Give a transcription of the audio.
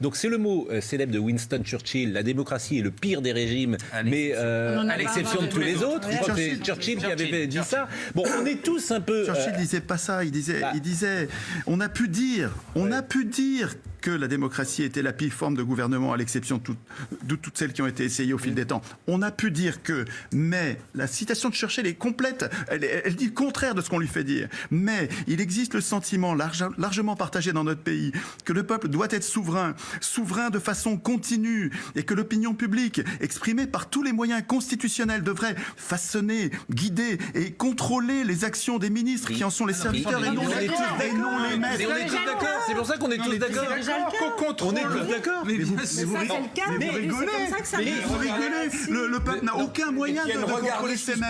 Donc c'est le mot euh, célèbre de Winston Churchill, la démocratie est le pire des régimes, mais euh, à l'exception de tous les autres. Je crois que c'est Churchill. Churchill qui avait dit ça. Bon, on est tous un peu... Churchill euh, disait pas ça, il disait, bah. il disait, on a pu dire, on a pu dire que la démocratie était la pire forme de gouvernement, à l'exception de, toutes- de toutes celles qui ont été essayées au fil des temps. On a pu dire que, mais la citation de Churchill est complète, elle, elle dit le contraire de ce qu'on lui fait dire. Mais il existe le sentiment large- largement partagé dans notre pays que le peuple doit être souverain, souverain de façon continue, et que l'opinion publique, exprimée par tous les moyens constitutionnels, devrait façonner, guider et contrôler les actions des ministres qui en sont les serviteurs et non, les, tous et non les maîtres. mais on est tous d'accord, c'est pour ça qu'on est tous d'accord. On est d'accord. Mais vous, rigolez, rigolez. Le, le peuple n'a aucun moyen de, contrôler ses qui